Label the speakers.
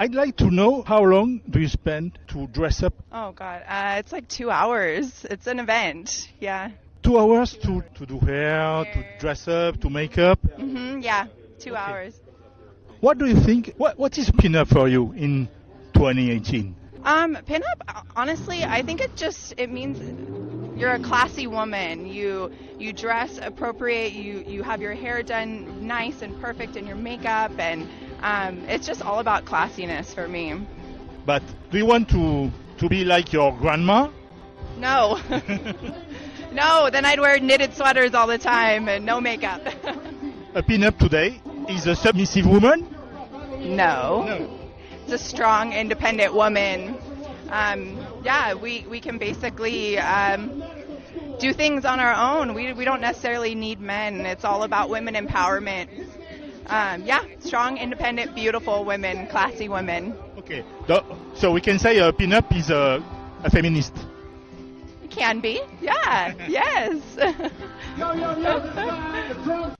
Speaker 1: I'd like to know how long do you spend to dress up?
Speaker 2: Oh God, uh, it's like two hours. It's an event. Yeah.
Speaker 1: Two hours to, to do hair, to dress up, to make up.
Speaker 2: hmm Yeah. Two hours.
Speaker 1: What do you think? What, what is pinup for you in 2018?
Speaker 2: Um, pinup. Honestly, I think it just it means you're a classy woman. You you dress appropriate. You you have your hair done nice and perfect, and your makeup, and um, it's just all about classiness for me.
Speaker 1: But do you want to, to be like your grandma?
Speaker 2: No. no, then I'd wear knitted sweaters all the time and no makeup.
Speaker 1: A pinup today is a submissive woman?
Speaker 2: no.
Speaker 1: No.
Speaker 2: It's a strong, independent woman. Um, yeah, we, we can basically um, do things on our own. We, we don't necessarily need men. It's all about women empowerment. Um, yeah, strong, independent, beautiful women, classy women.
Speaker 1: Okay. So we can say a pinup is a, a feminist.
Speaker 2: Can be. Yeah, yes.
Speaker 3: Yo, yo, yo, this is Trump.